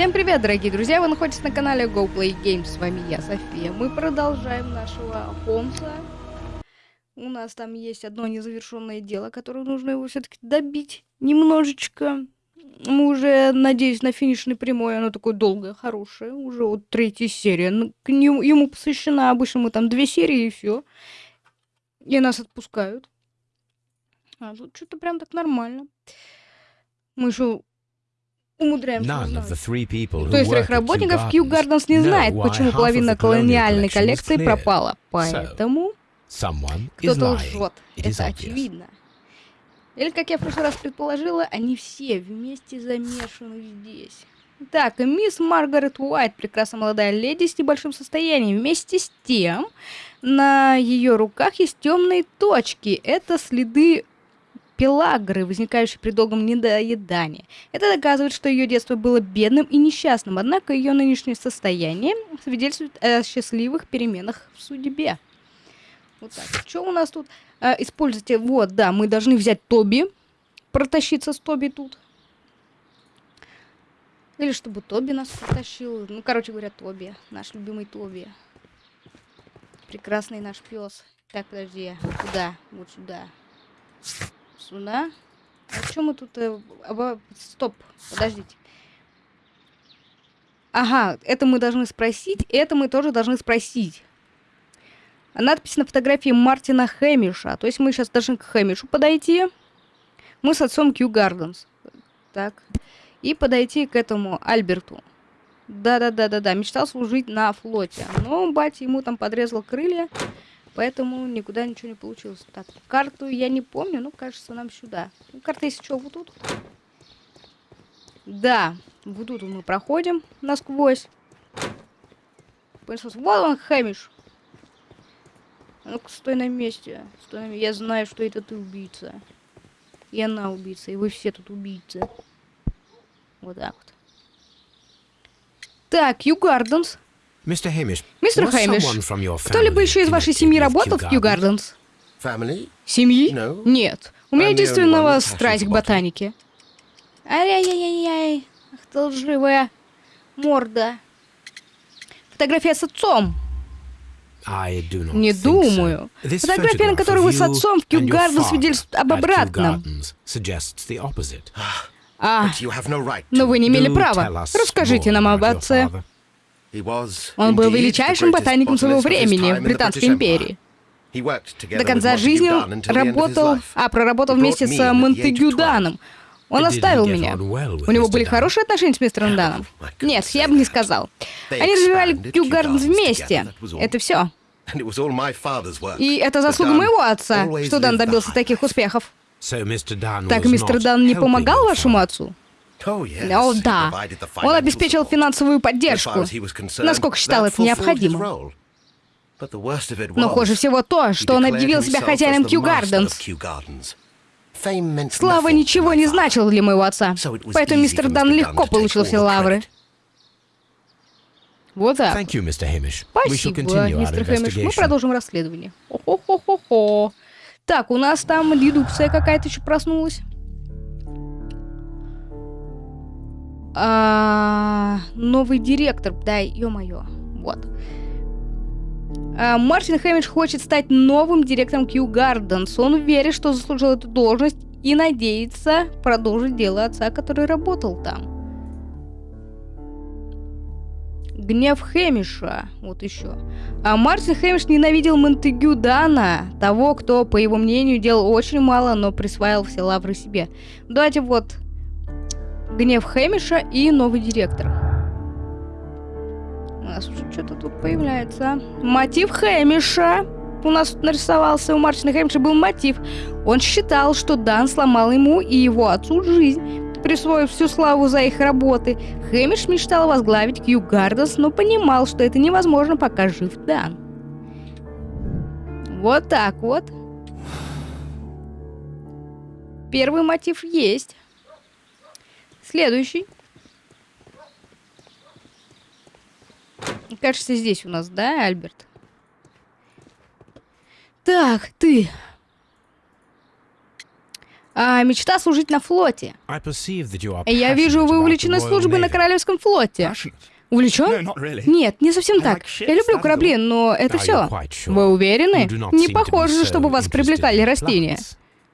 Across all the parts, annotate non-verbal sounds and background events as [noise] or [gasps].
Всем привет, дорогие друзья! Вы находитесь на канале Go Play Games. С вами я, София. Мы продолжаем нашего Холмса. У нас там есть одно незавершенное дело, которое нужно его все-таки добить немножечко. Мы уже, надеюсь, на финишной прямой. Оно такое долгое, хорошее. Уже вот третья серия. Ну, к нему, ему посвящена. Обычно мы там две серии и все. И нас отпускают. А тут что-то прям так нормально. Мы еще умудряемся Кто из своих работников Кью Гарденс не знает, почему половина колониальной коллекции пропала. Поэтому кто-то лжет. Это очевидно. Или, как я в прошлый раз предположила, они все вместе замешаны здесь. Так, мисс Маргарет Уайт, прекрасная молодая леди с небольшим состоянием. Вместе с тем, на ее руках есть темные точки. Это следы пелагры, возникающей при долгом недоедании. Это доказывает, что ее детство было бедным и несчастным, однако ее нынешнее состояние свидетельствует о счастливых переменах в судьбе. Вот так. Что у нас тут? А, используйте. Вот, да, мы должны взять Тоби. Протащиться с Тоби тут. Или чтобы Тоби нас протащил. Ну, короче говоря, Тоби. Наш любимый Тоби. Прекрасный наш пес. Так, подожди. Куда? Вот сюда. Сюда. А что мы тут... Э. Стоп, подождите. Ага, это мы должны спросить, это мы тоже должны спросить. Надпись на фотографии Мартина Хэмиша. То есть мы сейчас должны к Хэмишу подойти. Мы с отцом Кью Гарденс. Так. И подойти к этому Альберту. Да-да-да-да-да. Мечтал служить на флоте. Но батя ему там подрезал крылья. Поэтому никуда ничего не получилось. Так, карту я не помню, но кажется нам сюда. Ну, карта есть что, вот тут? Да, вот тут мы проходим насквозь. Вот он, Хэмиш. Ну-ка, стой на месте. Стой на. Я знаю, что это ты убийца. И она убийца, и вы все тут убийцы. Вот так вот. Так, Ю Гарденс. Мистер Хэмиш, кто-либо еще из вашей семьи работал в Кью Гарденс? Семьи? Нет. У меня единственного страсть к ботанике. Ай-яй-яй-яй. Ах ты лживая морда. Фотография с отцом. Не думаю. Фотография, на которой вы с отцом в Кью Гарден свидетельствует об обратном. [gasps] А, но вы не имели права. Расскажите нам об отце. Он был величайшим ботаником своего времени в Британской империи. До конца жизни работал, а проработал вместе с Монтегю Даном. Он оставил меня. У него были хорошие отношения с мистером Даном? Нет, я бы не сказал. Они развивали Кью Гарденс вместе. Это все. И это заслуга моего отца, что Дан добился таких успехов. Так мистер Дан не помогал вашему отцу? О, да. Он обеспечил финансовую поддержку, насколько считал это необходимым. Но хуже всего то, что он объявил себя хозяином Кью Гарденс. Слава ничего не значила для моего отца, поэтому мистер Дан легко получил все лавры. Вот так. Спасибо, мистер Хэмиш. Мы продолжим расследование. Хо-хо-хо-хо. Так, у нас там редукция какая-то еще проснулась. А, новый директор, да, ё-моё, вот. А, Мартин Хэмидж хочет стать новым директором Кью Гарденс. Он верит, что заслужил эту должность и надеется продолжить дело отца, который работал там. Гнев Хэмиша, вот еще. А Мартин Хэмиш ненавидел Монтегю Дана, того, кто, по его мнению, делал очень мало, но присваивал все лавры себе. Давайте вот Гнев Хэмиша и новый директор. У нас уже что-то тут появляется. Мотив Хэмиша. У нас тут нарисовался, у Мартина Хэмиша был мотив. Он считал, что Дан сломал ему и его отцу жизнь, присвоив всю славу за их работы. Хэмиш мечтал возглавить Кью Гарденс, но понимал, что это невозможно, пока жив Дан. Вот так вот. Первый мотив есть. Следующий. Кажется, здесь у нас, да, Альберт? Так, ты. А, мечта служить на флоте. Я вижу, вы увлечены службой на. Королевском флоте. Увлечен? Нет, не совсем так. Я люблю корабли, но это все. Вы уверены? Не похоже, чтобы вас привлекали растения.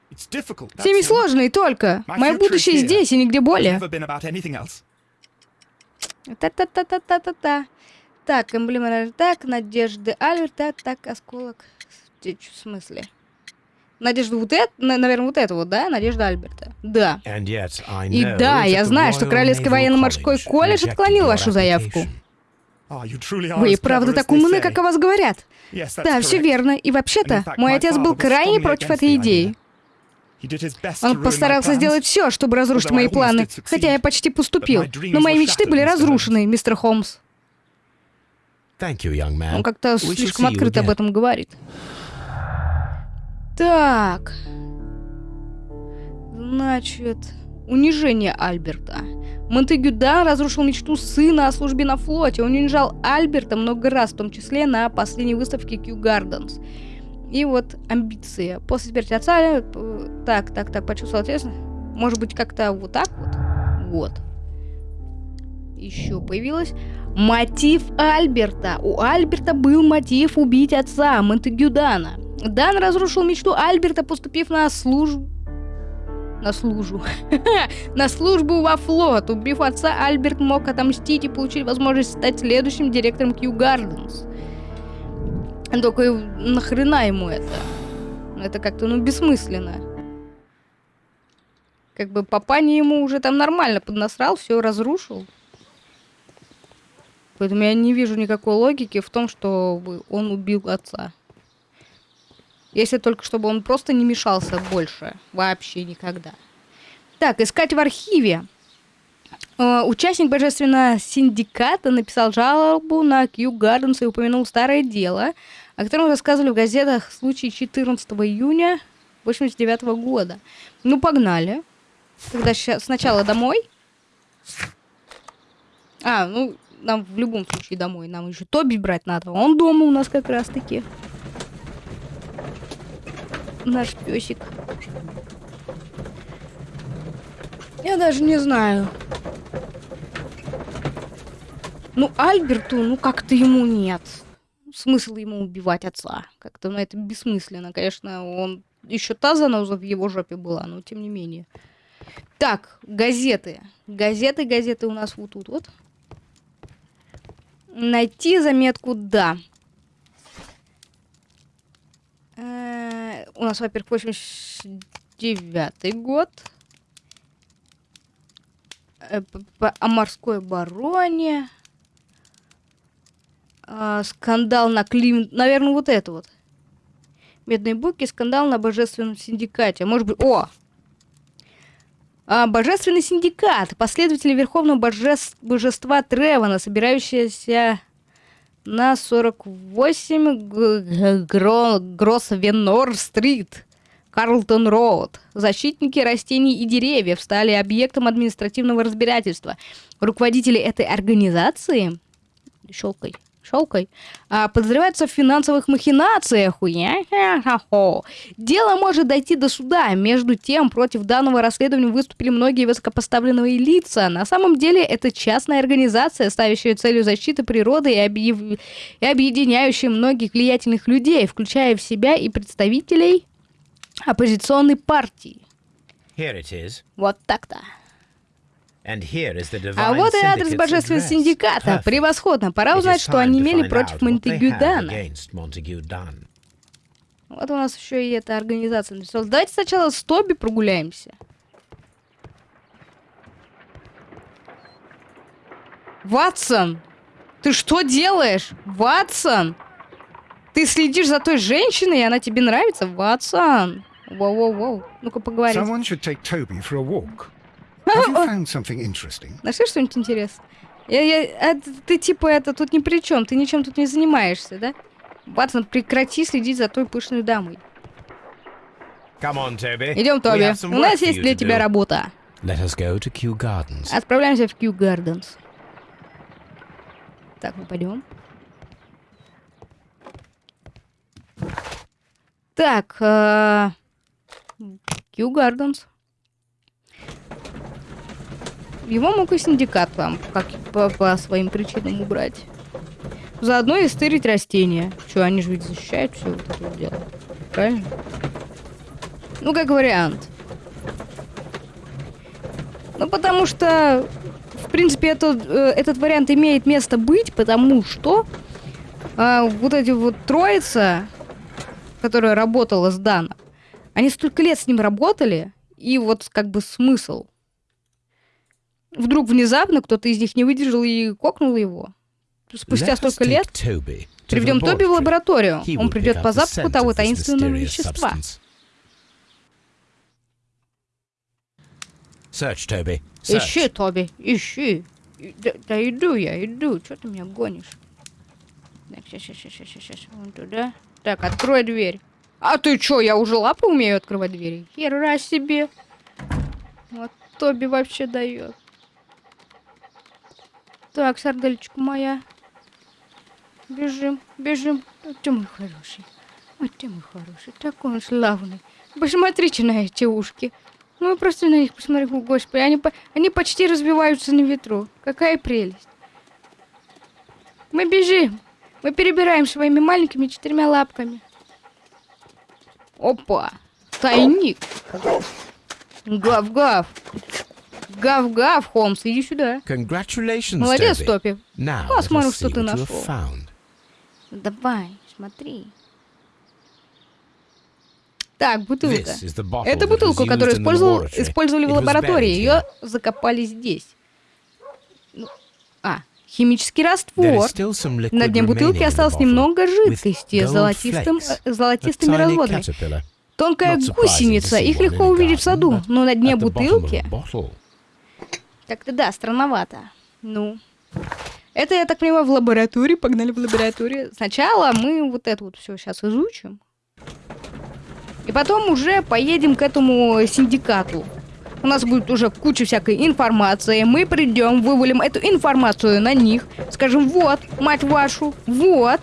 Plants. It's difficult. С ними сложно и только. My Мое future is будущее here. здесь и нигде более. Та-та-та-та-та-та-та. Так, эмблема так, Надежды Альберт, так, осколок. В смысле? Надежда вот это, наверное, вот это вот, да? Надежда Альберта. Да. И да, я знаю, что Королевский военно-морской колледж отклонил вашу заявку. are Вы и правда так умны, как о вас говорят. Да, все верно. И вообще-то, мой отец был крайне против этой идеи. Он постарался сделать все, чтобы разрушить мои планы, хотя я почти поступил. Но мои мечты были разрушены, мистер Холмс. Он как-то слишком открыто об этом говорит. Так. Значит, унижение Альберта. Монтегю да разрушил мечту сына о службе на флоте. Он унижал Альберта много раз, в том числе на последней выставке Kew Gardens. И вот амбиции. После смерти отца... э, Так, так, так, почувствовал ответственно. Может быть, как-то вот так вот? Вот. Еще появилось мотив Альберта. У Альберта был мотив убить отца Монтегю Дана. Дан разрушил мечту Альберта, поступив на службу... На службу. [laughs] на службу во флот. Убив отца, Альберт мог отомстить и получить возможность стать следующим директором Кью Гарденс. Только нахрена ему это? Это как-то, ну, бессмысленно. Как бы папаня ему уже там нормально поднасрал, все разрушил. Поэтому я не вижу никакой логики в том, что он убил отца. Если только чтобы он просто не мешался больше. Вообще никогда. Так, искать в архиве. Э, Участник Божественного синдиката написал жалобу на Кью Гарденс и упомянул старое дело, о котором рассказывали в газетах в случае 14 июня 89 года. Ну, погнали. Тогда сначала домой. А, ну, нам в любом случае домой. Нам еще Тоби брать надо. Он дома у нас как раз-таки. Наш песик. Я даже не знаю. Ну, Альберту, ну как-то ему нет. Смысл ему убивать отца. Как-то, ну, это бессмысленно. Конечно, он... Еще та заноза в его жопе была, но тем не менее. Так, газеты. Газеты, газеты у нас вот тут вот. Найти заметку «да». Э, У нас, во-первых, 89 год. Э, О морской бароне. А, Скандал на Клим... Наверное, вот это вот. Медные буки, скандал на божественном синдикате. Может быть... О! А, Божественный синдикат. Последователи Верховного божес- божества Тревана, собирающиеся на 48 Г- Г- Гро- Гроссвеннор-стрит, Карлтон-Роуд. Защитники растений и деревьев стали объектом административного разбирательства. Руководители этой организации... Щелкай. Щелкай. а, подозреваются в финансовых махинациях. Дело может дойти до суда. Между тем, против данного расследования выступили многие высокопоставленные лица. На самом деле, это частная организация, ставящая целью защиты природы и, объев- и объединяющая многих влиятельных людей, включая в себя и представителей оппозиционной партии. Вот так-то. And here is the А вот и адрес божественного синдиката. Превосходно. Пора узнать, что они имели против Монтегю have Дана. Вот у нас еще и эта организация нарисовалась. Давайте сначала с Тоби прогуляемся. Ватсон! Ты что делаешь? Ватсон! Ты следишь за той женщиной, и она тебе нравится? Ватсон! Воу-воу-воу. Ну-ка поговорим. [laughs] Нашли что-нибудь интересное? Я, я- а ты типа это тут ни при чем, ты ничем тут не занимаешься, да? Ватсон, прекрати следить за той пышной дамой. Come on, Toby. Идем, Тоби. У нас есть для to тебя работа. Let us go to Kew Gardens. Отправляемся в Кью Гарденс. Так, мы пойдем. Так, э, Кью Гарденс. Его мог и синдикат там, как по, по своим причинам убрать. Заодно и стырить растения. Че, они же ведь защищают все вот это дело. Правильно? Ну, как вариант. Ну, потому что, в принципе, этот, э, этот вариант имеет место быть, потому что э, вот эти вот троица, которая работала с Даном, они столько лет с ним работали, и вот как бы смысл. Вдруг внезапно кто-то из них не выдержал и кокнул его. Спустя столько лет приведем Тоби в лабораторию. Он придет по запаху того таинственного вещества. Ищи, Тоби, ищи. Да, да иду я, иду. Что ты меня гонишь? Так, сейчас, сейчас, сейчас, сейчас, сейчас. Вон туда. Так, открой дверь. А ты чё, я уже лапы умею открывать двери? Хера себе. Вот Тоби вообще дает. Так, сардельчика моя. Бежим, бежим. Ой, ты мой хороший. Ой, ты мой хороший. Такой он славный. Посмотрите на эти ушки. Ну, просто на них посмотрю, господи. Они, они почти разбиваются на ветру. Какая прелесть. Мы бежим. Мы перебираем своими маленькими четырьмя лапками. Опа. Тайник. Гав-гав. Гав-гав, Холмс, иди сюда. Congratulations, Молодец. Топи. Посмотрим, что ты нашел. found. Давай, смотри. Так, бутылка. Это бутылка, которую использовал, использовали в лаборатории. Ее закопали здесь. Ну, а, химический раствор. На дне бутылки осталось немного жидкости gold золотистым, э, золотистыми разводами. Тонкая гусеница. Их легко увидеть в саду, но на дне бутылки как-то да, странновато. Ну, это, я так понимаю, в лаборатории. Погнали в лабораторию. Сначала мы вот это вот все сейчас изучим. И потом уже поедем к этому синдикату. У нас будет уже куча всякой информации. Мы придем, вывалим эту информацию на них. Скажем, вот, мать вашу, вот.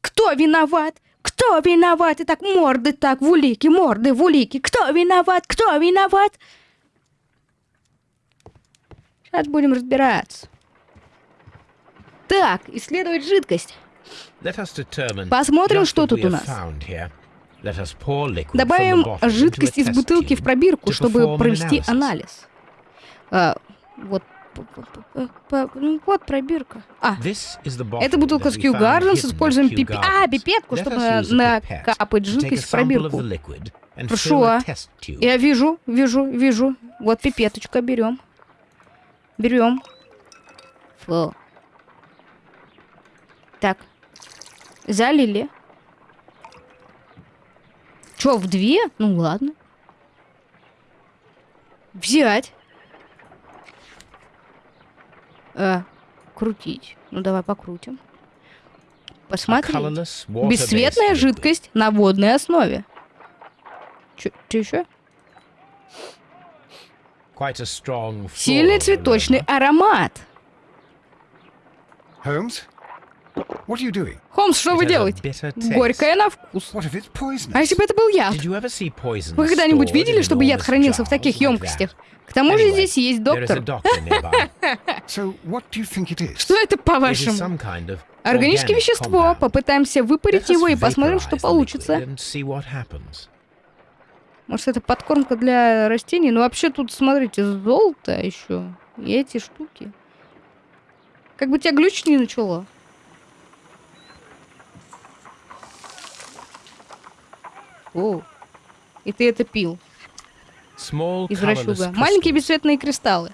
Кто виноват? Кто виноват? И так морды так, в улики, морды в улики. Кто виноват? Кто виноват? Сейчас будем разбираться. Так, исследовать жидкость. Посмотрим, что тут у нас. Добавим жидкость из бутылки в пробирку, чтобы провести анализ. А, вот, ну вот пробирка. А, это бутылка с we Kew found Gardens. hidden at Используем пипи... А, пипетку, чтобы накапать жидкость в пробирку. test tube. Я вижу, вижу, вижу. Вот пипеточка берем. Берем. Фу. Так. Залили. Чё, в две? Ну ладно. Взять. Э, крутить. Ну давай покрутим. A Посмотри. colourless, water-based Бесцветная жидкость на водной основе. Чё, чё еще? Quite a strong Сильный floral цветочный аромат. Holmes? What are you doing? Холмс, что вы делаете? Горькое на вкус. А если бы это был яд? Вы когда-нибудь видели, чтобы яд хранился в таких емкостях? К тому же здесь есть доктор. Что это, по-вашему? Органическое вещество. Попытаемся выпарить его и посмотрим, что получится. Может, это подкормка для растений? Ну, вообще тут, смотрите, золото еще. И эти штуки. Как бы тебя глючить не начало. О, и ты это пил Small из colourless расчуга. Маленькие бесцветные кристаллы.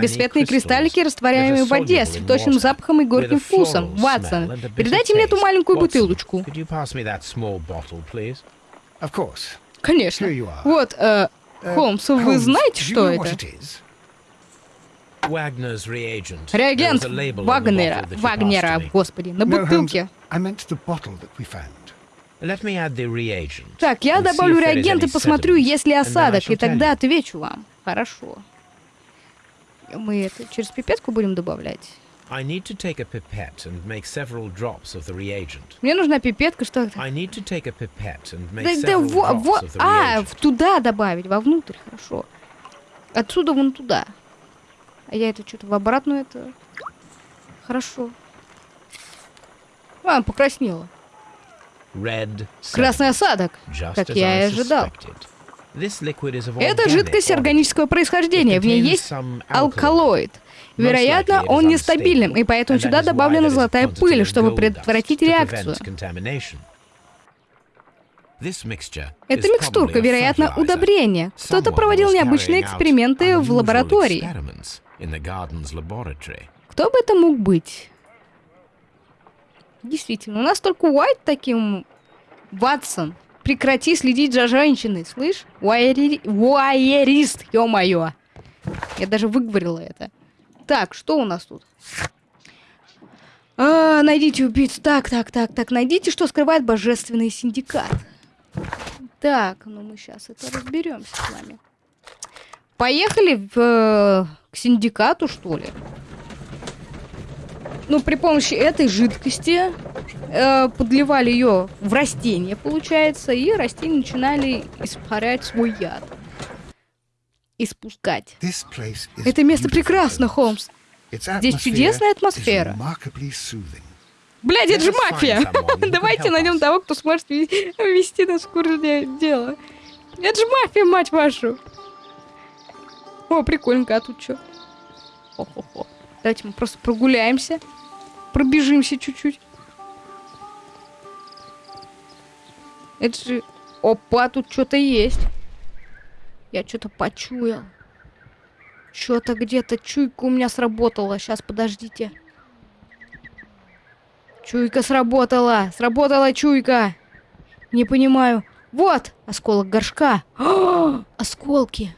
Бесцветные кристаллики, растворяемые в воде, с water, запахом и горьким вкусом. Ватсон, передайте мне эту маленькую бутылочку. Конечно. Here you are. Вот, э, Uh, Холмс, вы знаете, что это? Реагент Вагнера. Вагнера, господи, на No, Holmes, бутылке. Так, я добавлю реагент и посмотрю, есть ли осадок, и тогда отвечу вам. Хорошо. Мы это через пипетку будем добавлять? I need to take a pipette and make several drops of the reagent. Мне нужна пипетка, что это? I need to take a pipette and make Да, да, several во, drops во, of the а, reagent. туда добавить, вовнутрь, хорошо. Отсюда вон туда. А я это что-то в обратную это... Хорошо. А, покраснела. Red Красный осадок. just как я и ожидал. Это жидкость органического происхождения. В ней есть алкалоид. Вероятно, он is нестабилен, и поэтому сюда добавлена золотая пыль, чтобы предотвратить реакцию. Это микстурка, вероятно, удобрение. Кто-то проводил необычные эксперименты в лаборатории. Кто бы это мог быть? Действительно, у нас только Уайт таким... Ватсон, прекрати следить за женщиной, слышь? Уайери... Уайерист, ё-моё. Я даже выговорила это. Так, что у нас тут? А, найдите убийц. Так, так, так, так. Найдите, что скрывает божественный синдикат. Так, ну мы сейчас это разберемся с вами. Поехали в, э, к синдикату, что ли? Ну, при помощи этой жидкости э, подливали ее в растение, получается, и растения начинали испарять свой яд. Испускать. Это место прекрасно. Холмс. Здесь чудесная атмосфера. Блядь, это же мафия! [laughs] Давайте найдем того, кто сможет ве- вести нас в курс де- дела. Это же мафия, мать вашу! О, прикольненько, а тут что? Давайте мы просто прогуляемся. Пробежимся чуть-чуть. Это же... Опа, тут что-то есть. Я что-то почуял. Что-то где-то чуйка у меня сработала. Сейчас, подождите. Чуйка сработала. Сработала чуйка. Не понимаю. Вот, осколок горшка. О, осколки.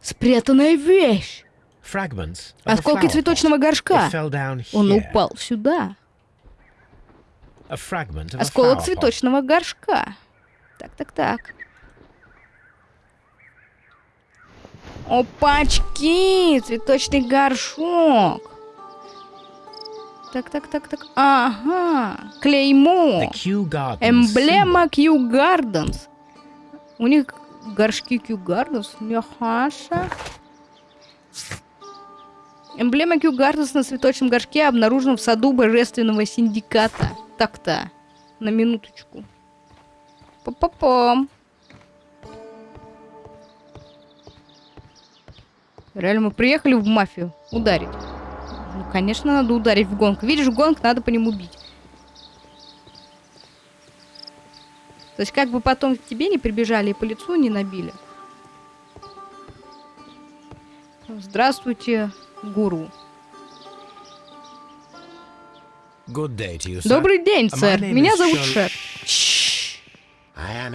Спрятанная вещь. Осколки цветочного горшка. Он упал сюда. Осколок цветочного горшка. Так, так, так. Опачки! Цветочный горшок. Так, так, так, так. Ага. Клеймо. Эмблема Kew Gardens. У них горшки Kew Gardens. Мяхаша. Эмблема Kew Gardens на цветочном горшке обнаружена в саду Божественного Синдиката. Так-то. На минуточку. Па-па-пам. Реально, мы приехали в мафию ударить. Ну, конечно, надо ударить в гонг. Видишь, гонг, надо по нему бить. То есть как бы потом к тебе не прибежали и по лицу не набили. Здравствуйте, гуру. Good day to you, sir. Добрый день, My сэр. Меня зовут Шер.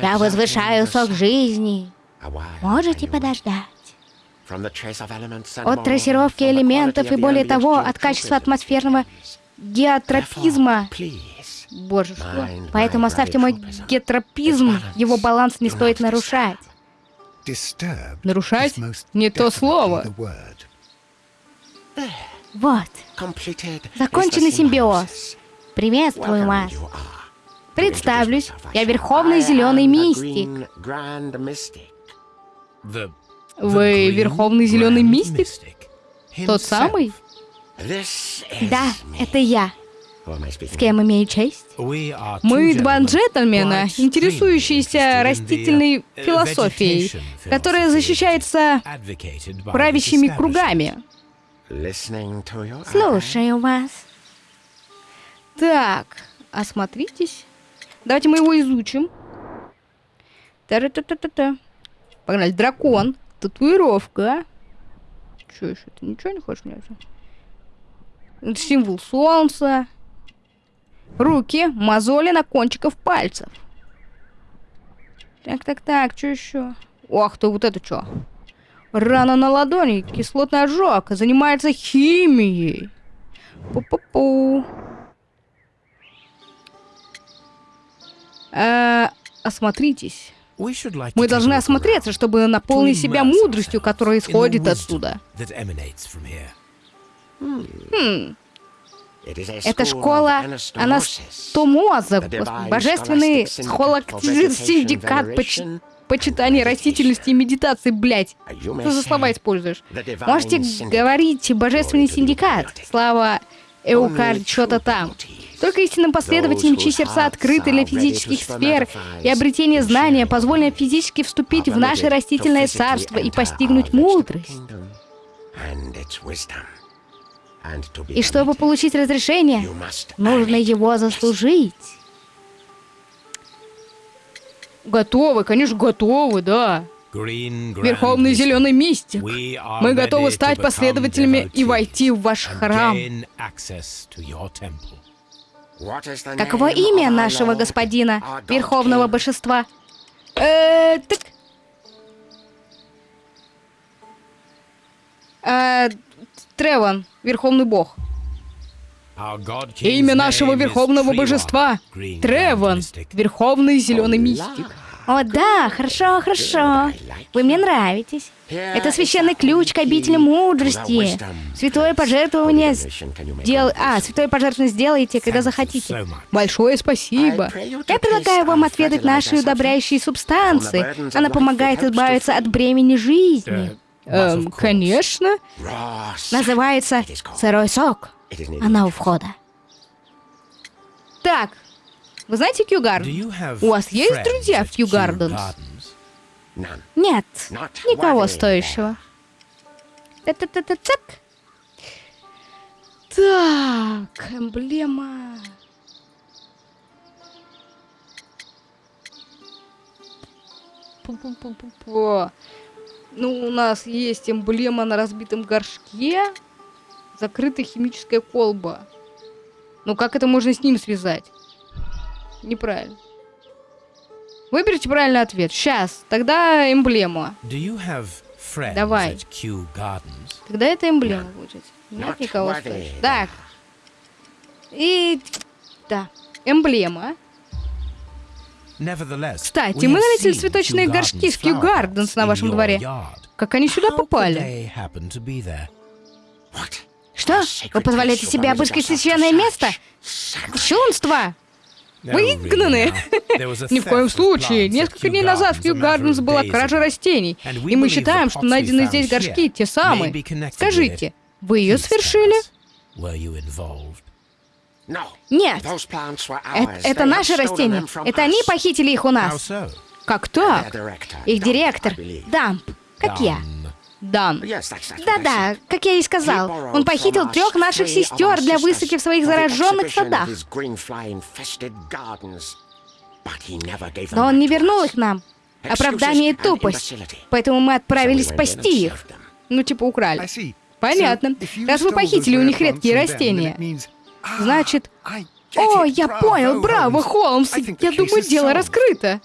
Я возвышаю сок жизни. Можете подождать. От трассировки элементов и более того, от качества атмосферного Геотропизма. Боже, что? Поэтому оставьте мой геотропизм. Balance. Его баланс не стоит нарушать. Нарушать? Не то слово. Вот, Законченный симбиоз. приветствую вас. Представлюсь, я Верховный Зеленый Мистик. Вы Верховный Зеленый Мистик? Тот самый? Да, это я. С кем имею честь? Мы два джентльмена, интересующиеся the, растительной uh, философией, которая защищается правящими кругами. Слушаю вас. Так, осмотритесь. Давайте мы его изучим. Та-ра-та-та-та-та. Погнали. Дракон. Татуировка. Че еще? Ты ничего не хочешь мне? Это символ солнца. Руки, мозоли на кончиках пальцев. Так, так, так, что еще? Ох ты, вот это что? Рана на ладони, кислотный ожог, занимается химией. Пу-пу-пу. Э, осмотритесь. Мы должны осмотреться, чтобы наполнить себя мудростью, которая исходит here. Хм, Это это школа Анастомоза, божественный схолоктизм-синдикат поч- почитания растительности и медитации, блядь. Что за слова используешь? Можете говорить «божественный синдикат», слава Эукар, что-то там. Только истинным последователям, чьи сердца открыты для физических сфер и обретения знания, позволено физически вступить в наше растительное царство и постигнуть мудрость. И чтобы получить разрешение, нужно его заслужить. Готовы, конечно, готовы, да. Верховный Зеленый Мистик. Мы готовы стать последователями и войти в ваш храм. Каково имя нашего господина, Верховного Божества? Э, так... Э, Треван, Верховный Бог. Имя нашего Верховного Божества — Треван, Верховный Зеленый Мистик. О, да, хорошо, хорошо. Вы мне нравитесь. Это священный ключ к обители мудрости. Святое пожертвование дел... А, святое пожертвование сделайте, когда захотите. Большое спасибо. Я предлагаю вам отведать наши удобряющие субстанции. Она помогает избавиться от бремени жизни. Эм, конечно. Называется сырой сок. Она у входа. Так, вы знаете Кью Гарден? У вас есть друзья в Кью Гарденс? Нет, никого стоящего. Та-та-та-та-так. Так, эмблема. Пу-пу-пу-пу-пу. Ну, у нас есть эмблема на разбитом горшке, закрытая химическая колба. Ну, как это можно с ним связать? Неправильно. Выберите правильный ответ. Сейчас. Тогда эмблема. Давай. Когда это эмблема будет? Нет никого. Так. И... Да. Эмблема. Кстати, мы заметили цветочные горшки в Кью Гарденс на вашем дворе. Как они сюда попали? Что? Вы позволяете себе обыскать священное место? Кощунство! Вы изгнаны! Ни в коем случае! Несколько дней назад в Кью Гарденс была кража растений, и мы считаем, что найденные здесь горшки те самые. Скажите, вы ее совершили? Нет, это, это наши растения. Это они похитили их у нас. Как так? Их директор, Дамп, как я. Дан. Да-да, как я и сказал, он похитил трех наших сестер для высадки в своих зараженных садах. Но он не вернул их нам. Оправдание и тупость. Поэтому мы отправились спасти их. Ну, типа украли. Понятно. Раз вы похитили у них редкие растения, значит... О, я понял, браво, Холмс! Я думаю, дело раскрыто.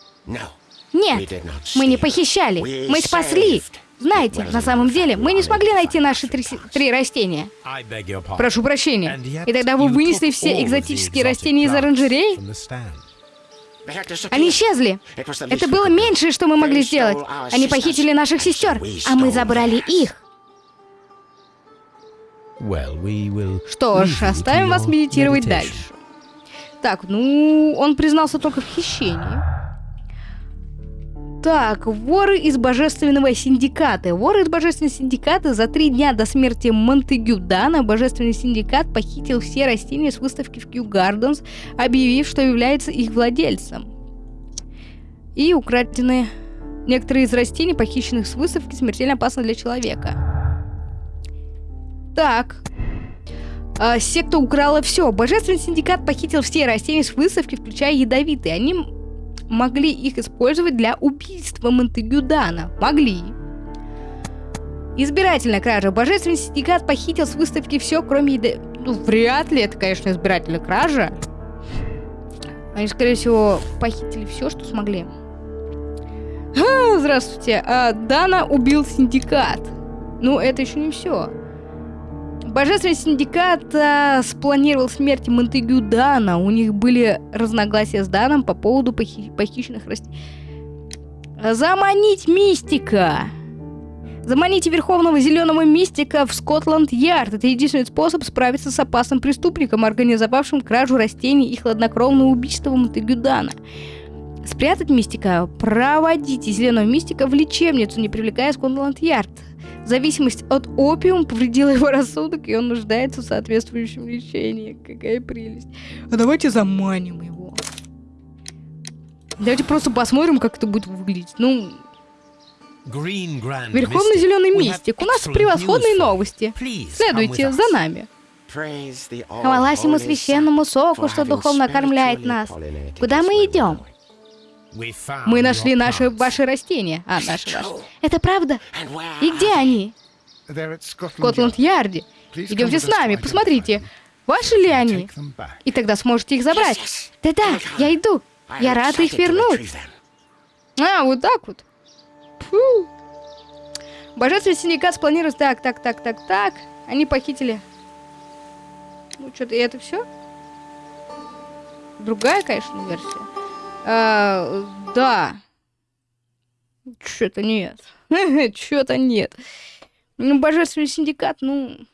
Нет, мы не похищали, мы спасли. Знаете, на самом деле, мы не смогли найти наши три, три растения. Прошу прощения. И тогда вы вынесли все экзотические растения из оранжерей? Они исчезли. Это было меньшее, что мы могли сделать. Они похитили наших сестер, а мы забрали их. Что ж, оставим вас медитировать дальше. Так, ну, он признался только в хищении. Так, воры из Божественного Синдиката. Воры из Божественного Синдиката за три дня до смерти Монтегю Дана Божественный Синдикат похитил все растения с выставки в Кью Гарденс, объявив, что является их владельцем. И украденные некоторые из растений, похищенных с выставки, смертельно опасны для человека. Так. А, секта украла все. Божественный Синдикат похитил все растения с выставки, включая ядовитые. Они могли их использовать для убийства Монтегю Дана. Могли. Избирательная кража. Божественный синдикат похитил с выставки все, кроме еды. Ну, вряд ли это, конечно, избирательная кража. Они, скорее всего, похитили все, что смогли. А, здравствуйте. А, Дана убил синдикат. Ну, это еще не все. Божественный синдикат а, спланировал смерть Монтегю Дана. У них были разногласия с Даном по поводу похи- похищенных растений. Заманить мистика. Заманите Верховного Зеленого Мистика в Скотланд-Ярд. Это единственный способ справиться с опасным преступником, организовавшим кражу растений и хладнокровное убийство Монтегюдана. Спрятать Мистика, проводите Зеленого Мистика в лечебницу, не привлекая Скотланд-Ярд. Зависимость от опиума повредила его рассудок, и он нуждается в соответствующем лечении. Какая прелесть. А давайте заманим его. Давайте просто посмотрим, как это будет выглядеть. Ну, Верховный Зеленый Мистик, у нас превосходные новости. Следуйте за нами. Хвала всему священному соку, что духовно окормляет нас. Куда мы идем? Мы нашли наши ваши растения. А, наши ваши. Это правда? И где они? В. Скотланд-Ярде. Идемте с нами, посмотрите. Ваши ли они? И тогда сможете их забрать. Да-да, я иду. Я рада их вернуть. А, вот так вот. Фу. Божественный синдикат спланировал... Так, так, так, так, так. Они похитили... Ну, что-то и это все? Другая, конечно, версия. А, да. Что-то нет. [laughs] Что-то нет. Ну, божественный синдикат, ну,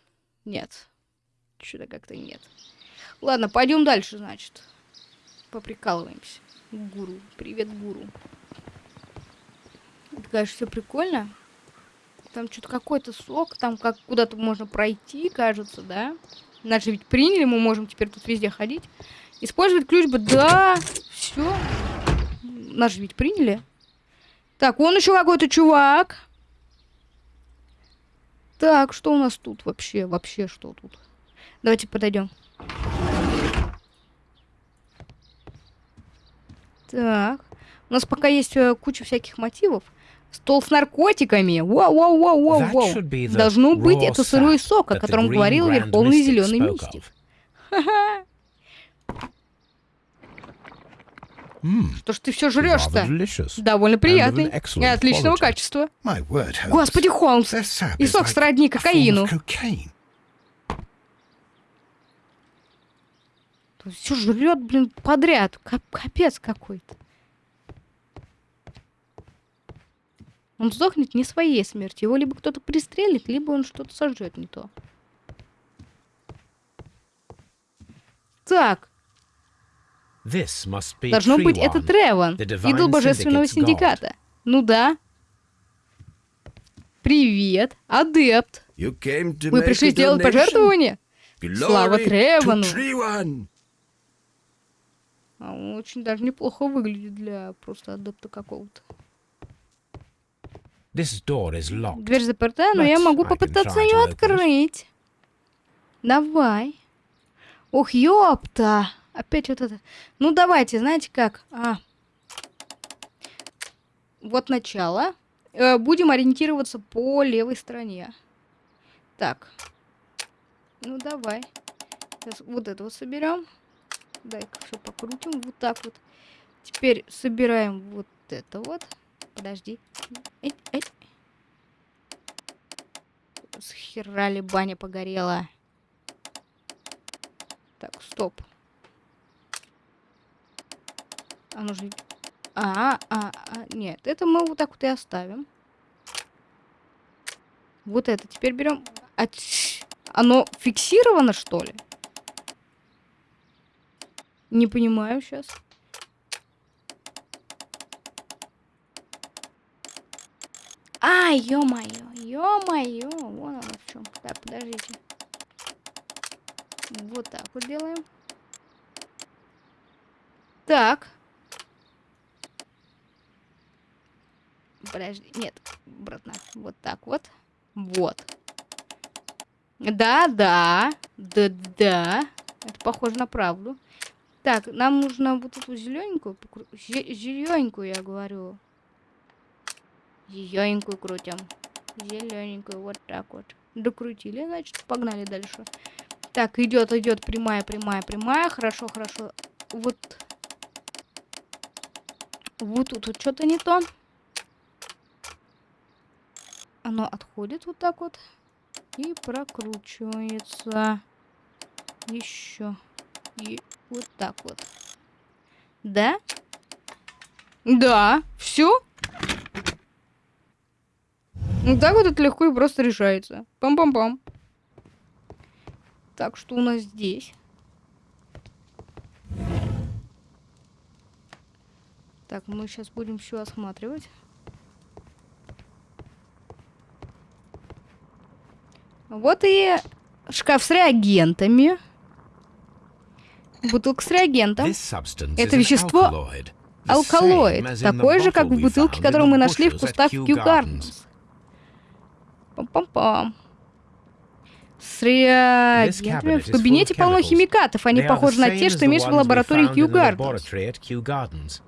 нет. Что-то как-то нет. Ладно, пойдем дальше, значит. Поприкалываемся. Гуру. Привет, гуру. Это, конечно, все прикольно. Там что-то какой-то сок, там как куда-то можно пройти, кажется, да? Нас же ведь приняли, мы можем теперь тут везде ходить. Использовать ключ бы, да, все. Нас же ведь приняли. Так, вон еще какой-то чувак. Так, что у нас тут вообще? Вообще что тут? Давайте подойдем. Так. У нас пока есть э, куча всяких мотивов. Стол с наркотиками. Вау-вау-вау-вау-вау. That should be the Должно быть, это сырой сок, о котором говорил Верховный Зеленый Мистик. Ха-ха. Что ж ты все жрешь-то? Довольно приятный. И отличного качества. Господи, Холмс. И сок сродни кокаину. Все жрет, блин, подряд. Кап- Капец какой-то. Он сдохнет не своей смертью. Его либо кто-то пристрелит, либо он что-то сожжет не то. Так, должно быть это Треван, the divine идол божественного синдиката. Ну да. Привет, адепт. Make пришли сделать пожертвование? Слава Тревану. А он очень даже неплохо выглядит для просто адепта какого-то. This door is locked. Дверь заперта, но я могу I can попытаться try ее to open it. открыть. Давай. Ох, ёпта. Опять вот это. Ну, давайте, знаете как? А. Вот начало. Э, будем ориентироваться по левой стороне. Так. Ну, давай. Сейчас вот это вот соберем. Дай-ка все покрутим. Вот так вот. Теперь собираем вот это вот. Подожди. Эй, эй. Схерали баня погорела. Так, стоп. А ну же... А, а, а, нет, это мы вот так вот и оставим. Вот это теперь берем. А, оно фиксировано, что ли? Не понимаю сейчас. А, ё-моё, ё-моё, вон оно в чем. Так, подождите. Вот так вот делаем. Так. Подожди, нет, обратно. Вот так вот. Вот. Да, да, да, да. Это похоже на правду. Так, нам нужно вот эту зелененькую, зелененькую, я говорю. Зелененькую крутим. Зелененькую, вот так вот. Докрутили, значит, погнали дальше. Так, идет, идет, прямая, прямая, прямая. Хорошо, хорошо. Вот. Вот тут вот что-то не то. Оно отходит вот так вот. И прокручивается. Еще. И вот так вот. Да? Да. Все? Ну так вот это легко и просто решается. Пам-пам-пам. Так, что у нас здесь? Так, мы сейчас будем все осматривать. Вот и шкаф с реагентами. Бутылка с реагентом. Это вещество алкалоид, такой же, как в бутылке, которую мы нашли в кустах Кью Гарденс. Пам-пам-пам. С реагентами в кабинете полно химикатов. Они похожи на те, что имеешь в лаборатории Кью Гарденс.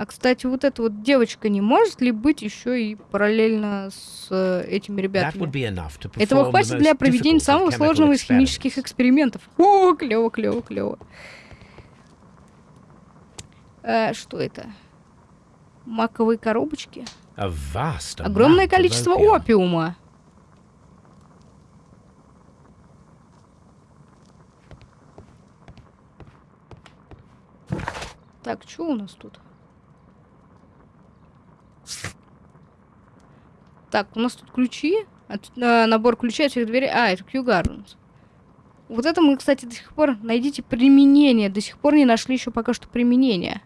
А, кстати, вот эта вот девочка не может ли быть еще и параллельно с э, этими ребятами? Этого хватит для проведения самого сложного из химических экспериментов. О, клево, клево, клево. А, что это? Маковые коробочки? Огромное количество опиума. Так, что у нас тут? Так, у нас тут ключи. От, э, набор ключей от всех дверей. А, это Q Gardens. Вот это мы, кстати, до сих пор... Найдите применение. До сих пор не нашли еще пока что применение.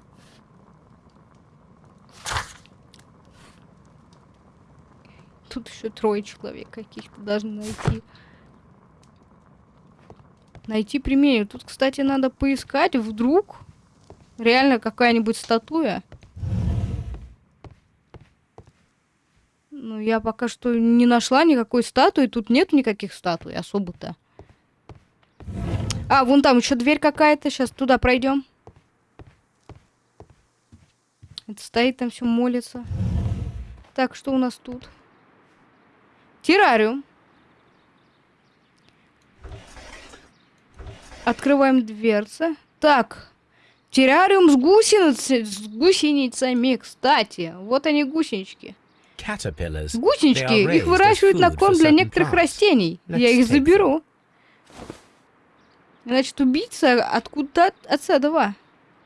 Тут еще трое человек каких-то должны найти. Найти применение. Тут, кстати, надо поискать. Вдруг реально какая-нибудь статуя Ну, я пока что не нашла никакой статуи. Тут нет никаких статуй особо-то. А, вон там еще дверь какая-то. Сейчас туда пройдем. Это стоит там все молится. Так, что у нас тут? Террариум. Открываем дверцы. Так. Террариум с, гусениц... с гусеницами. Кстати, вот они гусенички. Гусенички, их выращивают на корм для некоторых растений. Я их заберу. Значит, убийца откуда-то отсюда.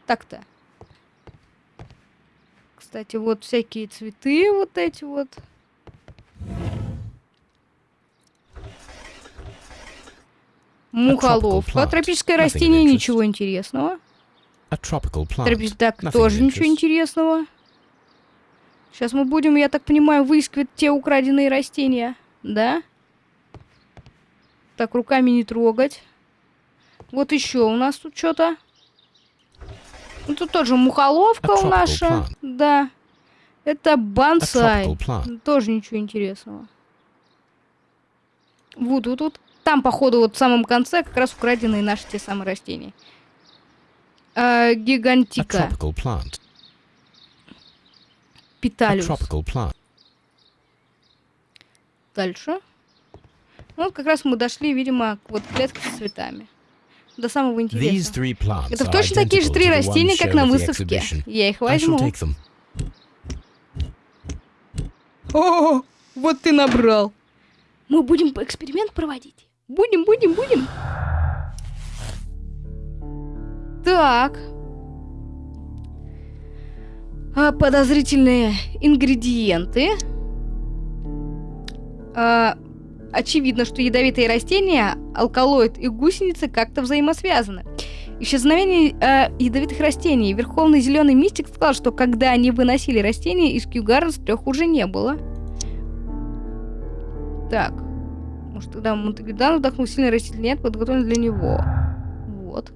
Так-то. Кстати, вот всякие цветы вот эти вот. Мухоловка. Тропическое растение, ничего интересного. Тропическое, так, тоже ничего интересного. Сейчас мы будем, я так понимаю, выискивать те украденные растения. Да? Так, руками не трогать. Вот еще у нас тут что-то. Ну, тут тоже мухоловка у наша. Да. Это бонсай. Тоже ничего интересного. Вот, вот, вот. Там, походу, вот в самом конце как раз украденные наши те самые растения. А, гигантика. Питалиус. Дальше. Ну, вот как раз мы дошли, видимо, к вот клетке с цветами. До самого интересного. Это точно такие же три растения, как на выставке. Я их возьму. О, вот ты набрал. Мы будем эксперимент проводить. Будем, будем, будем. Так. А, подозрительные ингредиенты. А, очевидно, что ядовитые растения, алкалоид и гусеницы как-то взаимосвязаны. Исчезновение э, ядовитых растений. Верховный зеленый мистик сказал, что когда они выносили растения, из Кьюгарнс трех уже не было. Так. Может, тогда Монтегридан вдохнул сильный растительный нет, подготовлен для него. Вот.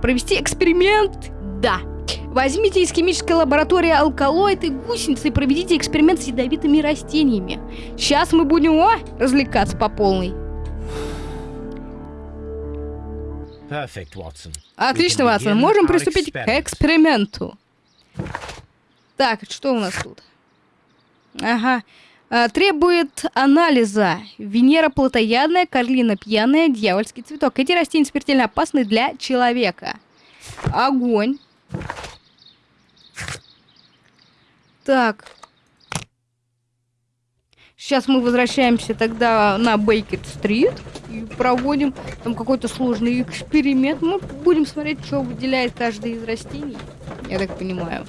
Провести эксперимент? Да. Возьмите из химической лаборатории алкалоид и гусеницы и проведите эксперимент с ядовитыми растениями. Сейчас мы будем, о, развлекаться по полной. Отлично, Ватсон. Можем приступить к эксперименту. Так, что у нас тут? Ага. А, требует анализа. Венера плотоядная, Карлина пьяная, дьявольский цветок. Эти растения смертельно опасны для человека. Огонь. Так. Сейчас мы возвращаемся тогда на Бейкет-стрит и проводим там какой-то сложный эксперимент. Мы будем смотреть, что выделяет каждый из растений. Я так понимаю.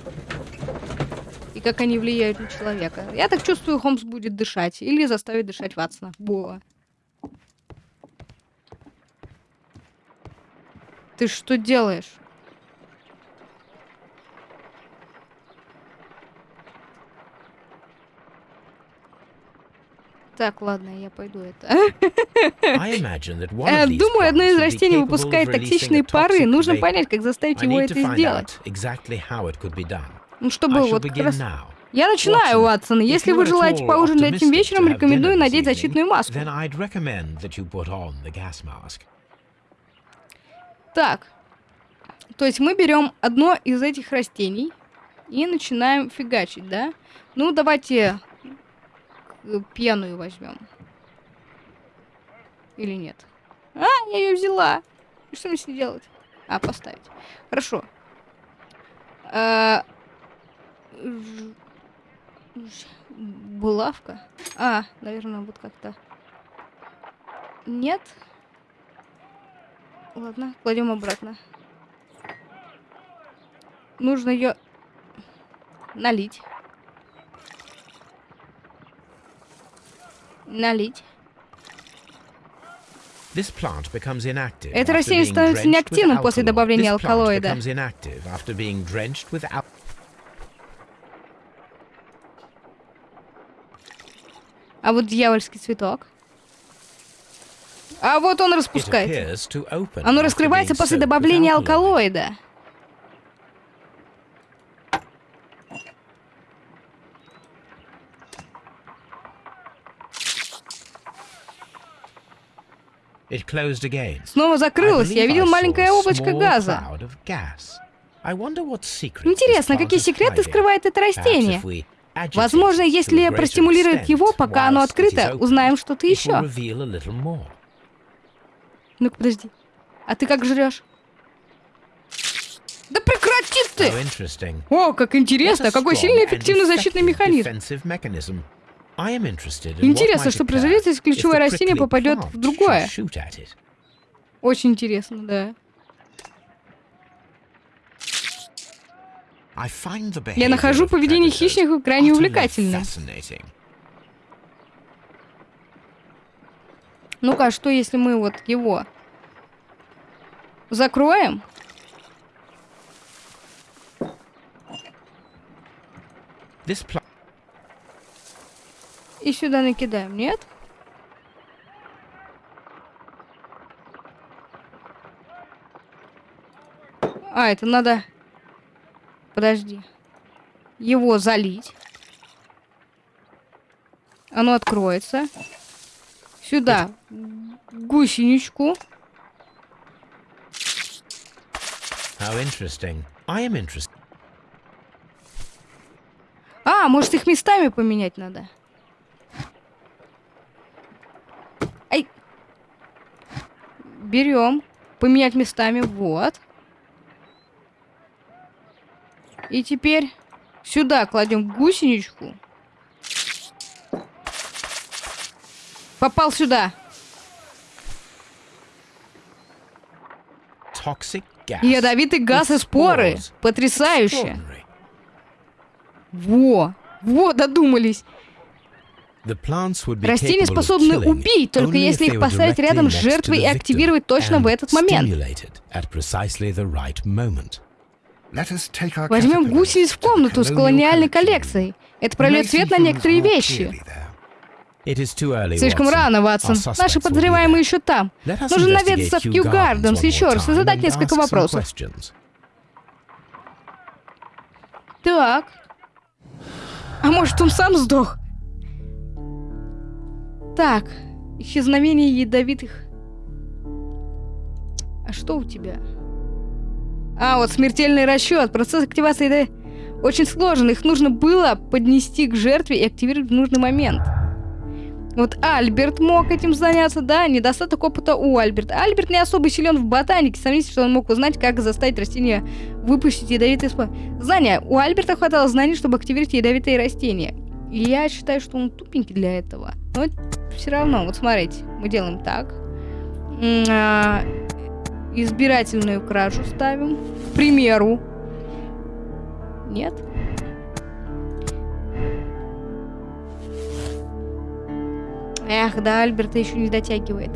как они влияют на человека. Я так чувствую, Холмс будет дышать. Или заставит дышать Ватсона. Боа. Ты что делаешь? Так, ладно, я пойду это. Э, думаю, одно из растений выпускает токсичные пары. Нужно понять, как заставить его это сделать. Ну, чтобы вот как раз... Я начинаю, Уатсон. Если вы желаете поужинать этим вечером, рекомендую надеть защитную маску. Так. То есть мы берем одно из этих растений и начинаем фигачить, да? Ну, давайте пьяную возьмем. Или нет? А, я ее взяла. И что мне с ней делать? А, поставить. Хорошо. А, булавка? А, наверное, вот как-то. Нет. Ладно, кладем обратно. Нужно ее налить. Налить. Это растение становится неактивным после добавления алкалоида. А вот дьявольский цветок. А вот он распускается. Оно раскрывается после добавления алкалоида. Снова закрылось. Я видел маленькое облачко газа. Интересно, какие секреты скрывает это растение? Возможно, если простимулировать его, пока оно открыто, узнаем что-то еще. Ну-ка, подожди. А ты как жрешь? Да прекрати ты! О, как интересно! Какой сильный эффективный защитный механизм! Интересно, что произойдет, если ключевое растение попадет в другое. Очень интересно, да. Я нахожу поведение хищников крайне увлекательным. Ну-ка, а что если мы вот его закроем? И сюда накидаем, нет? А, это надо... Подожди. Его залить. Оно откроется. Сюда. Гусеничку. How interesting. I am interested. А, может их местами поменять надо? Ай. Берем. Поменять местами. Вот. И теперь сюда кладем гусеничку. Попал сюда. Ядовитый газ и споры. Потрясающе. Во, во, додумались. Растения способны убить, только если их поставить рядом с жертвой и активировать точно в этот момент. Возьмем гусениц в комнату с колониальной коллекцией. Это прольет свет на некоторые вещи. Слишком рано, Ватсон. Наши подозреваемые еще там. Нужно наведаться в Кью Гарденс еще раз и задать несколько вопросов. Так. А может, он сам сдох? Так. Исчезновение ядовитых... А что у тебя? А, вот смертельный расчет. Процесс активации да, очень сложен. Их нужно было поднести к жертве и активировать в нужный момент. Вот Альберт мог этим заняться, да, недостаток опыта у Альберта. Альберт не особо силен в ботанике, сомнительно, что он мог узнать, как заставить растения выпустить ядовитые споры. Знания. У Альберта хватало знаний, чтобы активировать ядовитые растения. И я считаю, что он тупенький для этого. Но все равно, вот смотрите, мы делаем так. А, избирательную кражу ставим. К примеру. Нет? Эх, да, Альберта еще не дотягивает.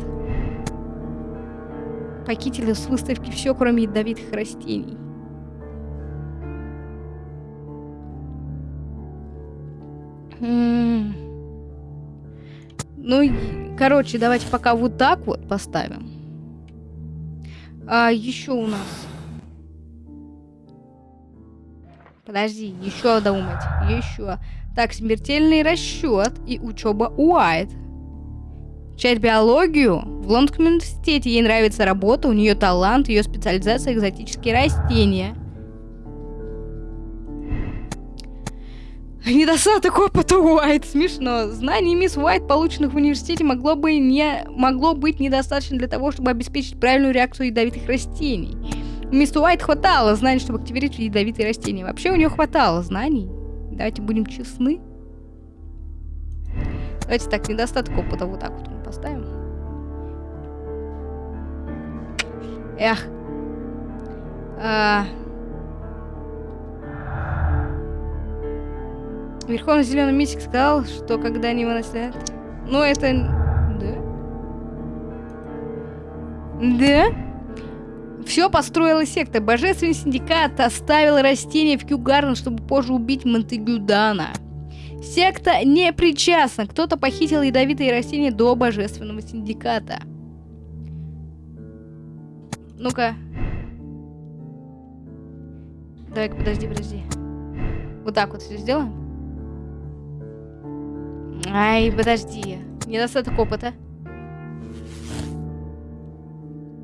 Пакетили с выставки все, кроме ядовитых растений. Ну, короче, давайте пока вот так вот поставим. А еще у нас... Подожди, еще думать, еще. Так, смертельный расчет и учеба Уайт. Чать биологию в Лондонском университете. Ей нравится работа, у нее талант, ее специализация экзотические растения. Недостаток опыта Уайт. Смешно. Знаний мисс Уайт, полученных в университете, могло, бы не, могло быть недостаточно для того, чтобы обеспечить правильную реакцию ядовитых растений. Мисс Уайт хватало знаний, чтобы активировать ядовитые растения. Вообще у нее хватало знаний. Давайте будем честны. Давайте так, недостаток опыта вот так вот мы поставим. Эх. А... Верховный зеленый мистик сказал, что когда они выносят... Ну, это... Да? Да? Все построила секта. Божественный синдикат оставил растения в Кьюгарден, чтобы позже убить Монтегю Дана. Секта не причастна. Кто-то похитил ядовитые растения до Божественного синдиката. Ну-ка. Давай-ка, подожди, подожди. Вот так вот все сделаем. Ай, подожди. Недостаток опыта.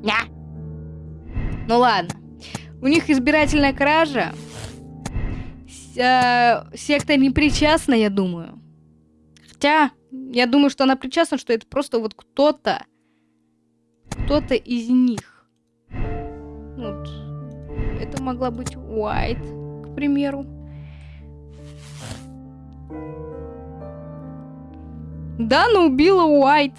Ня. Ну ладно. У них избирательная кража. С э, секта не причастна, я думаю. Хотя, я думаю, что она причастна, что это просто вот кто-то. Кто-то из них. Вот. Это могла быть Уайт, к примеру. Дана убила Уайт.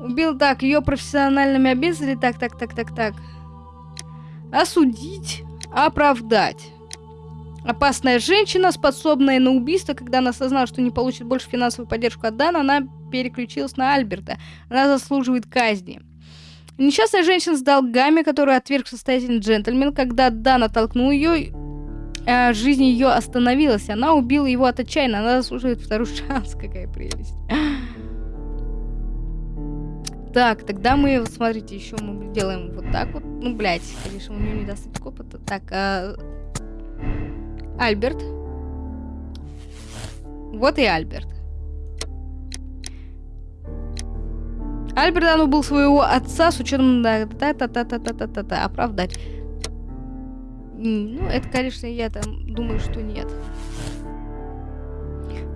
Убил так, ее профессиональными обязанностями. Так, так, так, так, так. Осудить, оправдать. Опасная женщина, способная на убийство, когда она осознала, что не получит больше финансовую поддержку от Дана, она переключилась на Альберта. Она заслуживает казни. Несчастная женщина с долгами, которую отверг состоятельный джентльмен, когда Дан оттолкнул ее, э, жизнь ее остановилась. Она убила его от отчаяния. Она заслуживает второй [laughs] шанс. Какая прелесть. Так, тогда мы, смотрите, еще мы делаем вот так вот. Ну, блядь, конечно, у нее недостаток опыта. Так, а... Альберт. Вот и Альберт. Альберт Дан убил своего отца с учетом да, та та та та та та та оправдать. Ну, это, конечно, я там думаю, что нет.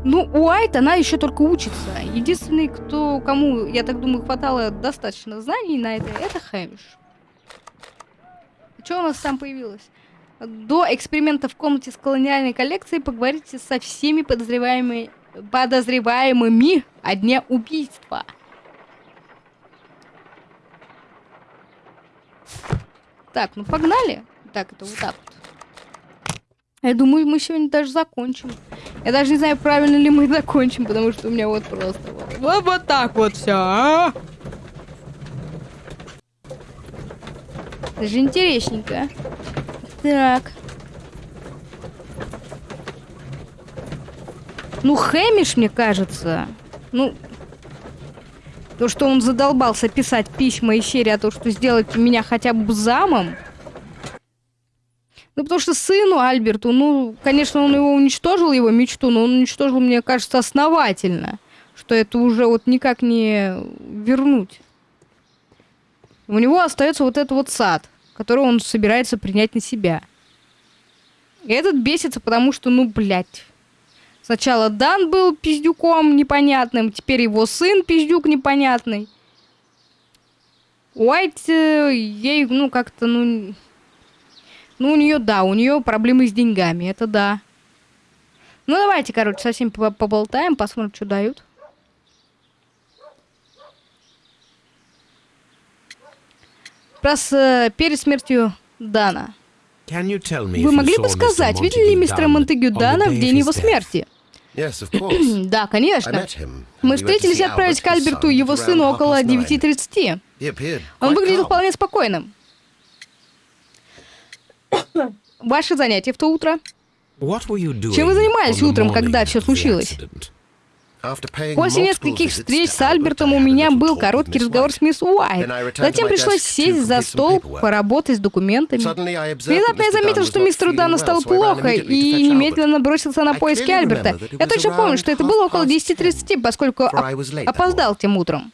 Ну, Уайт, она еще только учится. Единственный, кто, кому, я так думаю, хватало достаточно знаний на это, это Хэмиш. Что у нас там появилось? До эксперимента в комнате с колониальной коллекцией поговорите со всеми подозреваемыми, подозреваемыми о дне убийства. Так, ну погнали. Так, это вот так вот. Я думаю, мы сегодня даже закончим. Я даже не знаю, правильно ли мы [laughs] закончим, потому что у меня вот просто вот, вот, вот так вот все. А? Даже интересненько. Так. Ну, Хэмиш, мне кажется. Ну, то, что он задолбался писать письма и серии о том, что сделать меня хотя бы замом. Ну, потому что сыну Альберту, ну, конечно, он его уничтожил, его мечту, но он уничтожил, мне кажется, основательно. Что это уже вот никак не вернуть. У него остается вот этот вот сад, который он собирается принять на себя. И этот бесится, потому что, ну, блядь. Сначала Дан был пиздюком непонятным, теперь его сын пиздюк непонятный. Уайт э, ей, ну, как-то, ну... Ну, у нее, да, у нее проблемы с деньгами, это да. Ну, давайте, короче, совсем поболтаем, посмотрим, что дают. Раз э, перед смертью Дана. Вы могли бы сказать, видели ли мистера Монтегю Дана в день его смерти? [clears throat] Да, конечно. Мы встретились и отправились к Альберту его сыну около past nine. 9.30. He appeared Он выглядел вполне спокойным. Ваши занятия в то утро? Чем вы занимались утром, когда все случилось? После нескольких встреч с Альбертом у меня был короткий разговор с мисс Уайт. Затем пришлось сесть за стол, поработать с документами. Внезапно я заметил, что мистеру well, стало плохо и немедленно бросился на поиски Альберта. Я точно помню, что это было около past 10.30, поскольку опоздал тем утром.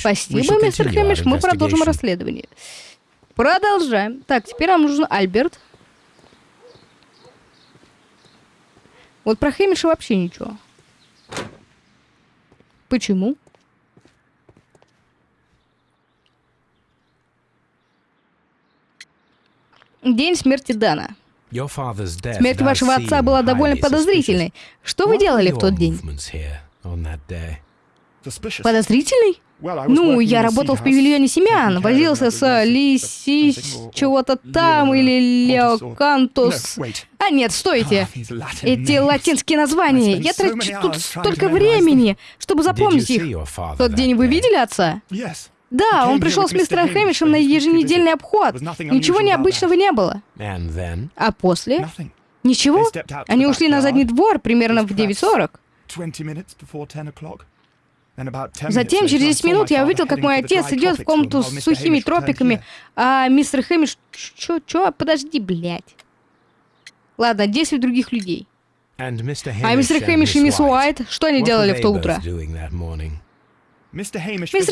Спасибо, мистер Хэмиш, мы продолжим расследование. Продолжаем. Так, теперь нам нужен Альберт. Вот про Хэмиша вообще ничего. Почему? День смерти Дана. Смерть вашего отца была довольно подозрительной. Что вы делали в тот день? Подозрительный? Ну, я работал в павильоне семян, возился с nurse, Лиси something or- чего-то там, или. Леокантус. А нет, стойте. Ah, Эти латинские названия. Я трачу тут столько времени, чтобы запомнить их. тот день вы видели отца? Да, он пришел с мистером Хэмишем на еженедельный обход. Ничего необычного не было. А после? Ничего? Они ушли на задний двор примерно в was 9.40. Затем, через later, I 10 saw my минут, я увидел, как мой отец идет в комнату с сухими тропиками, а мистер Хэмиш... Чё, чё? Подожди, блядь. Ладно, 10 других людей. А мистер Хэмиш и мисс Уайт, что они делали в то утро? Мистер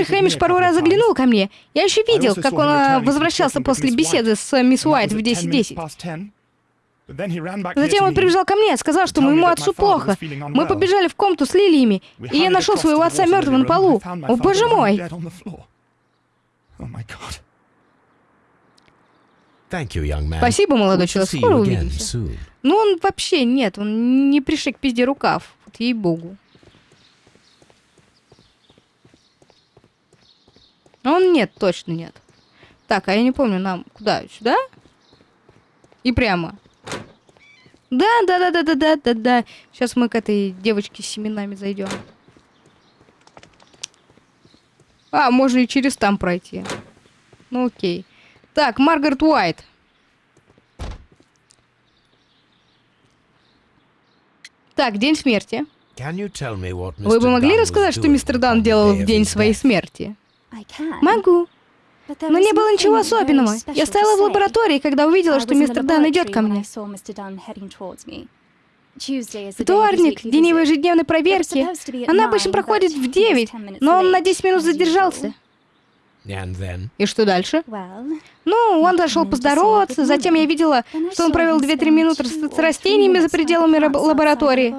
Хэмиш пару раз заглянул ко мне. Я еще видел, как он а, возвращался после беседы с мисс And that Уайт в at 10 minutes 10.10. Затем to он прибежал ко мне, сказал, что моему отцу my father was плохо. Мы побежали в комнату с лилиями, и я нашел своего отца мертвым на полу. found my О, father боже мой! Oh. Спасибо, молодой человек, скоро увидимся. Ну, он вообще нет, он не пришик пизде рукав. Вот ей-богу. Он нет, точно нет. Так, а я не помню, нам куда? Сюда? И прямо. Да, да, да, да, да, да, да, да. Сейчас мы к этой девочке с семенами зайдем. А, можно и через там пройти. Ну окей. Так, Маргарет Уайт. Так, день смерти. Вы бы могли рассказать, что мистер Дан делал в день своей смерти? Могу. Но не было ничего особенного. Я стояла в лаборатории, когда увидела, что мистер Дан идет ко мне. Вторник, день его ежедневной проверки. Она обычно проходит в 9, но он на 10 минут задержался. И что дальше? Ну, он зашел поздороваться, затем я видела, что он провел 2-3 минуты с, растениями за пределами лаборатории.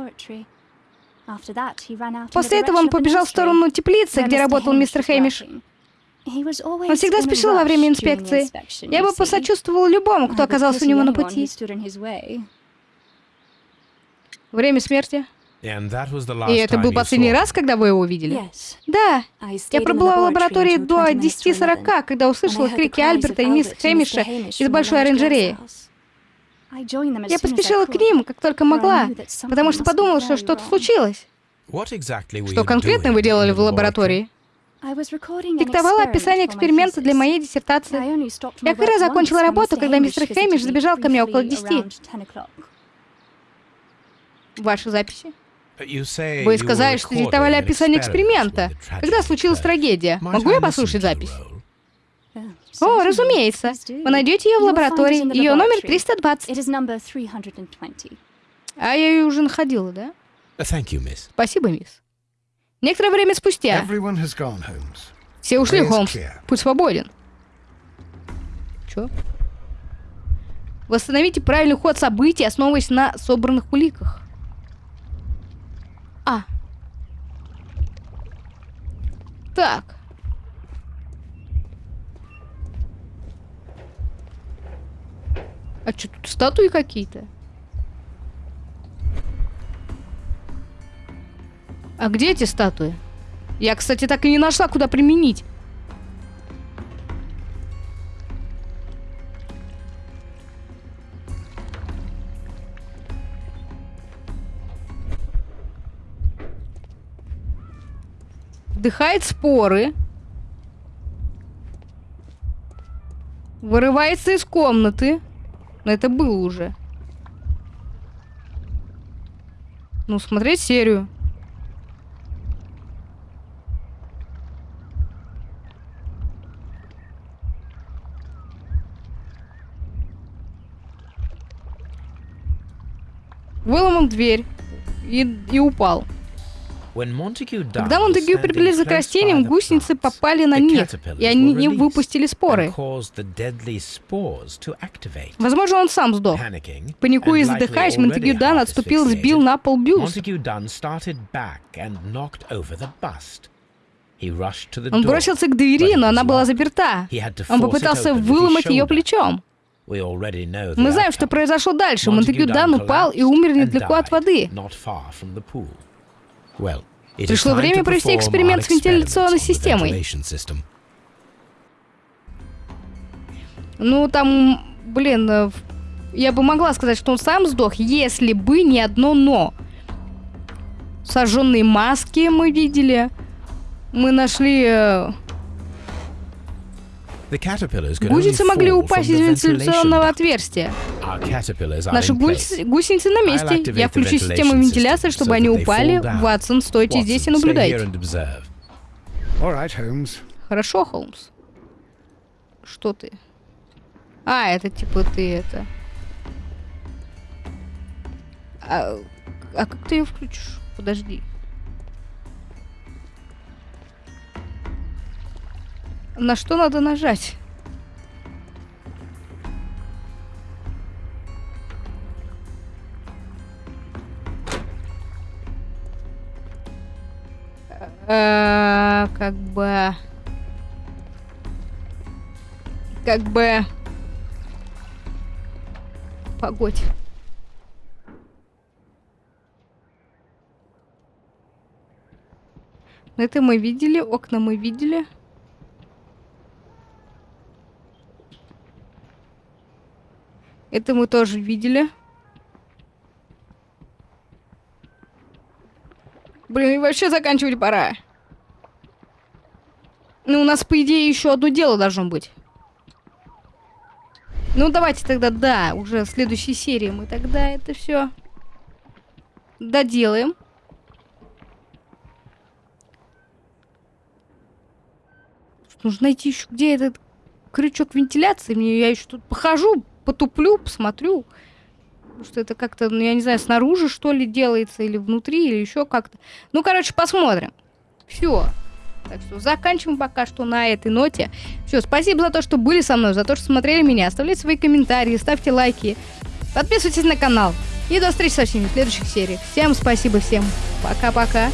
После этого он побежал в сторону теплицы, где работал мистер Хэмиш. Он всегда спешил во время инспекции. Я бы посочувствовала любому, кто оказался у него на пути. Время смерти. And that was the last И это time был последний раз, когда вы его увидели? Да. Я пробыла в лаборатории до 10.40, когда услышала крики Альберта и мисс Хэмиша из большой оранжереи. Я поспешила к ним, как только могла, потому что подумала, что что-то случилось. What exactly were Что you конкретно doing вы делали в лаборатории? Диктовала описание эксперимента для моей диссертации. Я как раз закончила работу, когда мистер Хэмиш забежал ко мне около 10. Ваши записи? Вы сказали, что диктовали описание эксперимента. Когда случилась трагедия? Могу я послушать запись? О, разумеется. Вы найдете ее в лаборатории. Ее номер 320. А я ее уже находила, да? Спасибо, мисс. Некоторое время спустя. Все ушли, Холмс. Путь свободен. Чё? Восстановите правильный ход событий, основываясь на собранных уликах. А. Так. А что тут статуи какие-то? А где эти статуи? Я, кстати, так и не нашла, куда применить. Вдыхает споры. Вырывается из комнаты. Но это было уже. Ну, смотреть серию. Выломал дверь и, и упал. Когда Монтегю приблизился к растениям, гусеницы попали на них, и они выпустили споры. Возможно, он сам сдох. Паникуя и задыхаясь, Монтегю Дан отступил и сбил на пол бюст. Он бросился к двери, но она была заперта. Он попытался выломать ее плечом. Мы знаем, что произошло дальше. Монтегю Дан упал и умер недалеко от воды. Пришло время провести эксперимент с вентиляционной системой. Ну, там, блин, э, я бы могла сказать, что он сам сдох, если бы не одно «но». Сожженные маски мы видели. Мы нашли э, Гусеницы могли упасть из вентиляционного отверстия. Наши гуси гусеницы на месте. Я включу систему вентиляции, чтобы они упали. Ватсон, стойте здесь и наблюдайте. Хорошо, Холмс. Что ты? А, это типа ты это... А, а как ты ее включишь? Подожди. На что надо нажать? Э, как бы... Как бы... Погодь. Это мы видели, окна мы видели. Это мы тоже видели. Блин, вообще заканчивать пора. Ну, у нас, по идее, еще одно дело должно быть. Ну, давайте тогда, да, уже в следующей серии мы тогда это все доделаем. Нужно найти еще, где этот крючок вентиляции. Мне я еще тут похожу, потуплю, посмотрю. Что это как-то, ну, я не знаю, снаружи, что ли, делается, или внутри, или еще как-то. Ну, короче, посмотрим. Все. Так что заканчиваем пока что на этой ноте. Все, спасибо за то, что были со мной, за то, что смотрели меня. Оставляйте свои комментарии, ставьте лайки. Подписывайтесь на канал. И до встречи со всеми в следующих сериях. Всем спасибо, всем пока-пока.